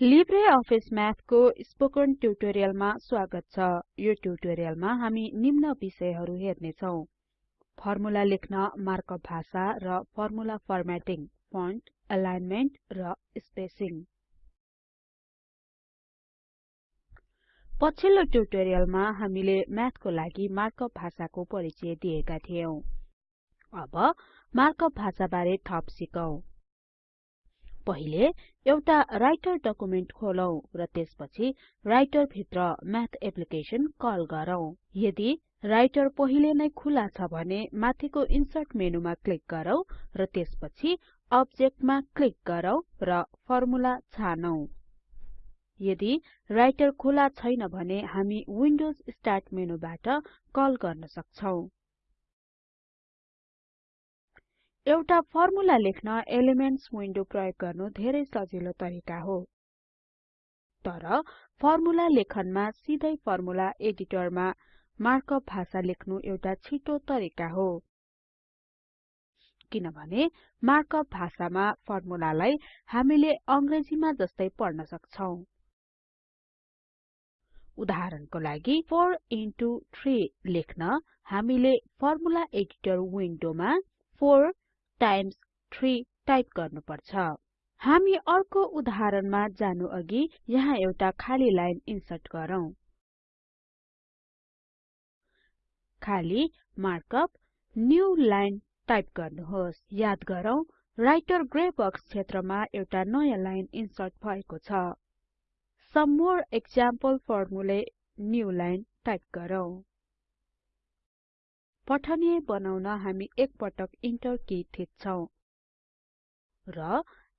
Libre Office म्याथको spoken ट्युटोरियलमा स्वागत छ। यो ट्युटोरियलमा हामी निम्न विषयहरू हेर्नेछौं। फर्मुला लेख्न मार्कअप भाषा र फर्मुला फर्म्याटिङ फन्ट एलाइनमेन्ट र स्पेसिङ। पछिल्लो ट्युटोरियलमा हामीले म्याथको लागि मार्कअप भाषाको परिचय दिएका थियौं। अब मार्कअप भाषाबारे थप सिकौं। पहिले एउटा राइटर डकुमेन्ट खोलौं र त्यसपछि राइटर भित्र म्याथ एप्लिकेसन कल गरौँ। यदि राइटर पहिले नै खुला छ भने माथिको इन्सर्ट मेनुमा क्लिक गरौँ र त्यसपछि अब्जेक्टमा क्लिक गरौँ र फर्मुला छानौं। यदि राइटर खुला छैन भने हामी विन्डोज स्टार्ट मेनुबाट कल गर्न सक्छौं। एउटा फर्मुला लेख्न एलिमेन्ट्स विन्डो प्रयोग गर्नु धेरै सजिलो तरिका हो। तर फर्मुला लेखनमा सिधै फर्मुला एडिटरमा मार्कअप भाषा लेख्नु एउटा छिटो तरिका हो। किनभने मार्कअप भाषामा फर्मुलालाई हामीले अंग्रेजीमा जस्तै पढ्न सक्छौं। उदाहरणको लागि 4 इन्टु 3 लेख्न हामीले फर्मुला एडिटर विन्डोमा 4 टाइम्स 3 टाइप गर्नुपर्छ। हामी अर्को उदाहरणमा जानु अघि यहाँ एउटा खाली लाइन इन्सर्ट गरौँ। खाली मार्कअप न्यू लाइन टाइप गर्नुहोस्। याद गरौँ राइटर ग्रे बक्स क्षेत्रमा एउटा नयाँ लाइन इन्सर्ट भएको छ। Some more example formulae new line type गरौँ। पठनीय बनाउन हामी एक पटक इन्टर की थिच्छौं र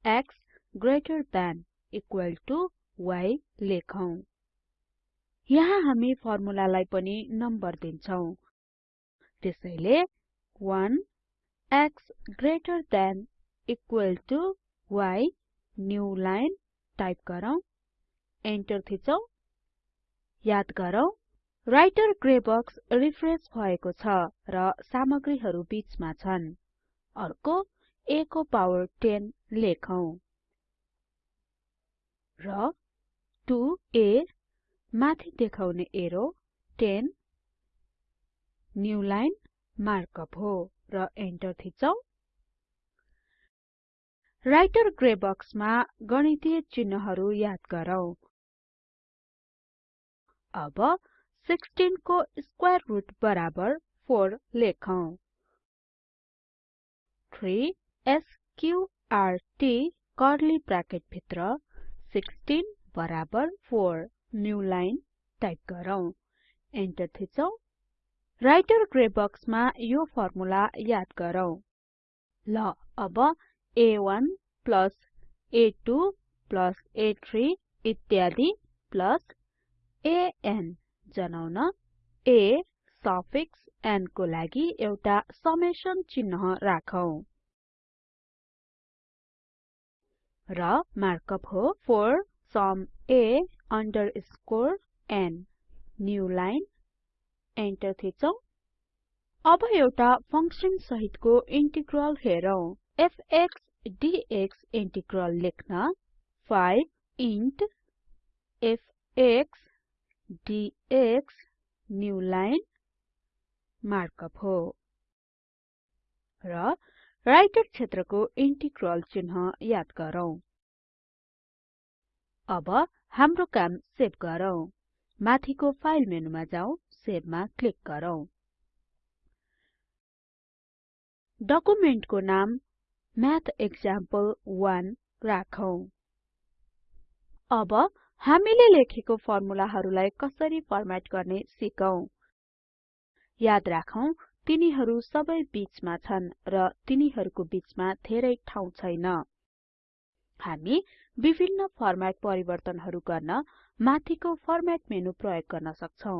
x greater than equal to y लेखौं। यहाँ हामी फर्मुलालाई पनि नम्बर दिन्छौं। त्यसैले 1 x greater than equal to y new line type गरौँ। एन्टर थिचौं। याद गरौँ। राइटर ग्रे बक्स रिफ्रेश भएको छ र सामग्रीहरू बीचमा छन्। अर्को a को पावर 10 लेखौं। र 2a माथि देखाउने एरो 10 न्यू लाइन मार्कअप हो र एन्टर थिचौं। राइटर ग्रे बक्समा गणितीय चिन्हहरू याद गरौँ। अब 16 को स्क्वायर रुट बराबर 4 लेखौं। 3 स्क्वार्ट कर्ली ब्राकेट भित्र 16 बराबर 4 न्यू लाइन टाइप गरौँ। एन्टर थिचौं। राइटर ग्रे बक्समा यो फर्मुला याद गरौँ। ल अब a1 a2 a3 इत्यादि an जनाउन। A सफिक्स n को लागि एउटा समेसन चिन्ह राखौं। र मार्कअप हो for sum a underscore n new line enter थिचौं। अब एउटा फंक्सन सहितको इन्टिग्रल हेरौं। f x dx इन्टिग्रल लेख्न। 5 int f x dx new line markup हो। र राइटर क्षेत्रको इन्टिग्रल चिन्ह याद गरौँ। अब हाम्रो काम सेभ गरौँ। माथिको फाइल मेनुमा जाउँ सेभमा क्लिक गरौँ। डकुमेन्टको नाम म्याथ एक्जाम्पल 1 राखौं। अब हामीले लेखेको फर्मुलाहरूलाई कसरी फर्म्याट गर्ने सिकौं। याद राखौं तिनीहरू सबै बीचमा छन् र तिनीहरूको बीचमा धेरै ठाउँ छैन। हामी विभिन्न फर्म्याट परिवर्तनहरू गर्न माथिको फर्म्याट मेनु प्रयोग गर्न सक्छौं।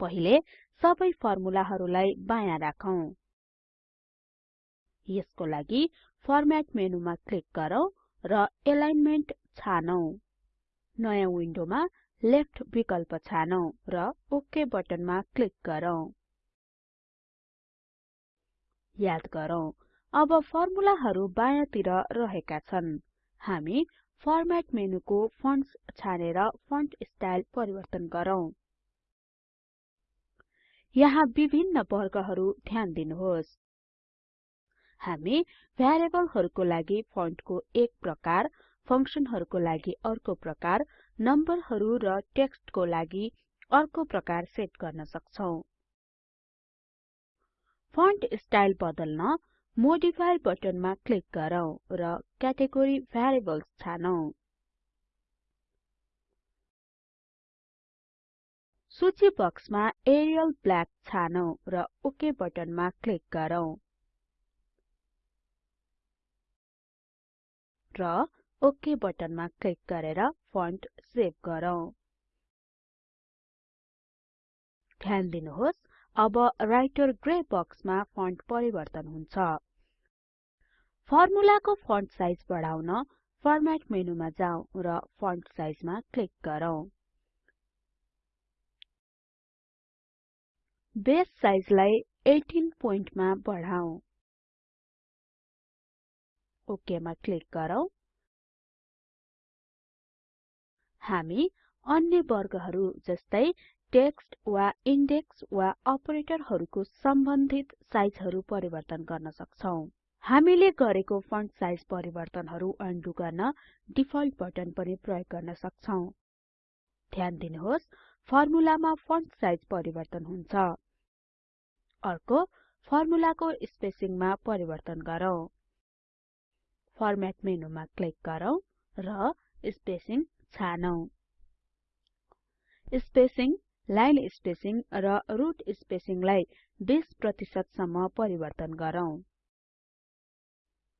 पहिले सबै फर्मुलाहरूलाई बायाँ राखौं। यसको लागि फर्म्याट मेनुमा क्लिक गरौँ र एलाइनमेन्ट छानौं। नयाँ विन्डोमा लेफ्ट विकल्प छानौं र ओक बटनमा क्लिक गरौँ। याद गरौँ अब फर्मुलाहरू बायाँतिर रहेका छन्। हामी फर्मेट मेनुको फन्ट्स छानेर फन्ट स्टाइल परिवर्तन गरौँ। यहाँ विभिन्न वर्गहरू ध्यान दिनुहोस्। हामी भ्यारिएबलहरूको लागि फन्टको एक प्रकार फंक्सनहरूको लागि अर्को प्रकार नम्बरहरू र टेक्स्टको लागि अर्को प्रकार सेट गर्न सक्छौं। फन्ट स्टाइल बदल्न मोडिफाई बटनमा क्लिक गरौँ र क्याटेगोरी भ्यारिएबल्स छानौं। सूची बक्समा एरियल ब्ल्याक छानौं र ओके बटनमा क्लिक गरौँ। र ओके बटनमा क्लिक गरेर फन्ट सेभ गरौँ। ध्यान दिनुहोस् अब राइटर ग्रे बक्समा फन्ट परिवर्तन हुन्छ। फर्मुलाको फन्ट साइज बढाउन फर्मेट मेनुमा जाउँ र फन्ट साइजमा क्लिक गरौँ। बेस साइजलाई 18 पोइन्टमा ओके मा क्लिक गरौँ। हामी अन्य वर्गहरू जस्तै टेक्स्ट वा इन्डेक्स वा अपरेटरहरूको सम्बन्धित साइजहरू परिवर्तन गर्न सक्छौं। हामीले गरेको फन्ट साइज परिवर्तनहरू अन्डु गर्न डिफल्ट बटन पनि प्रयोग गर्न सक्छौं। ध्यान दिनुहोस् फर्मुलामा फन्ट साइज परिवर्तन हुन्छ। अर्को फर्मुलाको स्पेसिङमा परिवर्तन गरौँ। फर्मेट मेनुमा क्लिक गरौँ र स्पेसिङ छानौं। स्पेसिङ लाइन स्पेसिङ र रुट स्पेसिङलाई 20 प्रतिशत सम्म परिवर्तन गरौँ।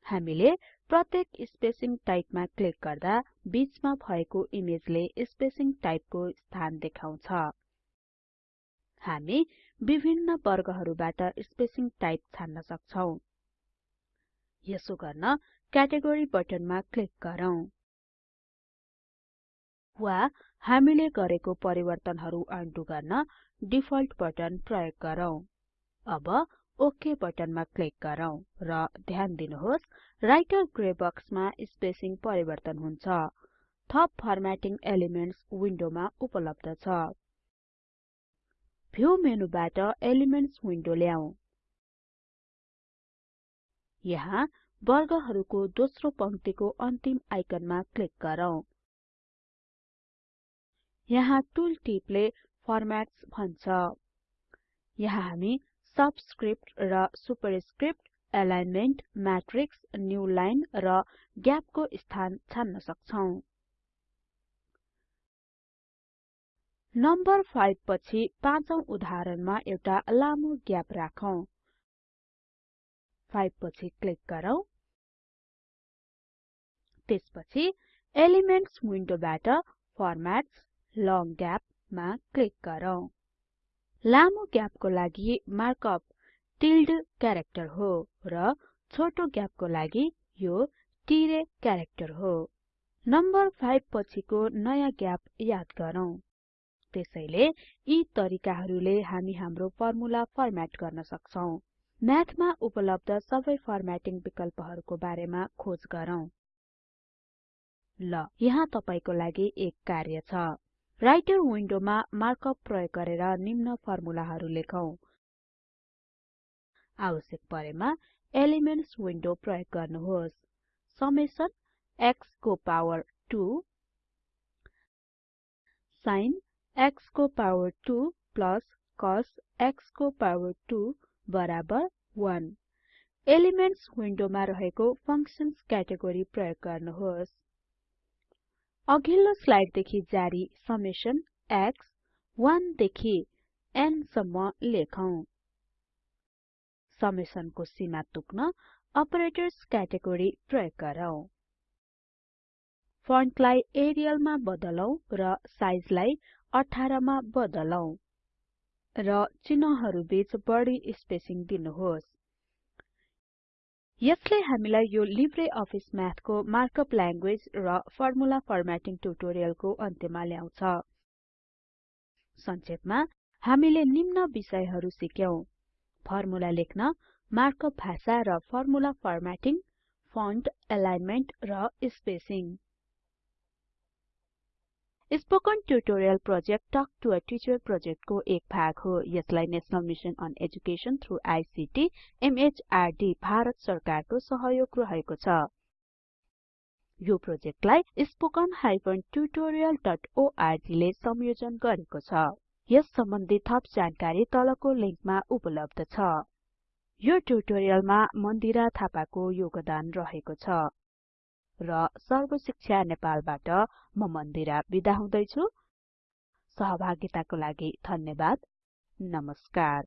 हामीले प्रत्येक स्पेसिङ टाइपमा क्लिक गर्दा बीचमा भएको इमेजले स्पेसिङ टाइपको स्थान देखाउँछ। हामी विभिन्न वर्गहरूबाट स्पेसिङ टाइप छान्न सक्छौं। यसो गर्न क्याटेगोरी बटनमा क्लिक गरौँ। वा हामीले गरेको परिवर्तनहरू अन्डु गर्न डिफल्ट बटन प्रयोग गरौँ। अब ओके बटनमा क्लिक गरौँ र ध्यान दिनुहोस् राइटर ग्रे बक्समा स्पेसिङ परिवर्तन हुन्छ। थप फर्मेटिङ एलिमेन्ट्स विन्डोमा उपलब्ध छ। भ्यू मेनुबाट एलिमेन्ट्स विन्डो ल्याऊ। यहाँ वर्गहरूको दोस्रो पंक्तिको अन्तिम आइकनमा क्लिक गरौँ। यहाँ टुल टिपले फर्म्याट्स भन्छ। यहाँ हामी सबस्क्रिप्ट र superscript alignment matrix new line र ग्यापको स्थान छान्न सक्छौं। नम्बर 5 पछि पाँचौं उदाहरणमा एउटा लामो ग्याप राखौं। 5 पछि क्लिक गरौँ। त्यसपछि एलिमेन्ट्स विन्डोबाट फर्म्याट्स लङ ग्याप मा क्लिक गरौँ। लामो ग्यापको लागि मार्कअप टिल्ड क्यारेक्टर हो र छोटो ग्यापको लागि यो तिरे क्यारेक्टर हो। नम्बर 5 पछिको नयाँ ग्याप याद गरौँ। त्यसैले यी तरिकाहरूले हामी हाम्रो फर्मुला फर्म्याट गर्न सक्छौं। म्याथमा उपलब्ध सबै फर्म्याटिङ विकल्पहरूको बारेमा खोज गरौँ। ल यहाँ तपाईको लागि एक कार्य छ। राइटर विन्डोमा मार्कअप प्रयोग गरेर निम्न फर्मुलाहरू लेखौं। आवश्यक परेमा एलिमेन्ट्स विन्डो प्रयोग गर्नुहोस्। समेसन x को पावर 2 sin x को पावर 2 प्लस cos x को पावर 2 बराबर 1 एलिमेन्ट्स विन्डोमा रहेको फंक्शन्स क्याटेगोरी प्रयोग गर्नुहोस्। अघिल्लो स्लाइडदेखि जारी समेसन x 1 देखि n सम्म लेखौं। समेसनको सीमा तुक्न अपरेटर्स क्याटेगोरी प्रयोग गरौँ। फन्टलाई एरियलमा बदलौं र साइजलाई 18 मा बदलौं र चिन्हहरु बीच बढी स्पेसिङ दिनुहोस्। यसले हामीलाई यो लिब्रे अफिस म्याथको मार्कअप ल्याङ्ग्वेज र फर्मुला फर्म्याटिङ ट्युटोरियलको अन्त्यमा ल्याउँछ। संक्षेपमा हामीले निम्न विषयहरू सिक्यौं। फर्मुला लेख्न मार्कअप भाषा र फर्मुला फर्म्याटिङ फन्ट एलाइनमेन्ट र spacing. Spoken tutorial project talk to a teacher प्रोजेक्टको एक भाग हो। यसलाई national mission on education through ICT MHRD Bharat सरकारको सहयोग रहेको छ। यो प्रोजेक्टलाई spoken tutorialorg ले संयोजन गरेको छ। यस सम्बन्धि थप जानकारी तलको लिंकमा उपलब्ध छ। यो ट्युटोरियलमा मन्दिरा थापाको योगदान रहेको छ। र सर्बशिक्षा नेपालबाट म मन्दिरा बिदा हुदैछु। सहभागिताको लागि धन्यवाद। नमस्कार।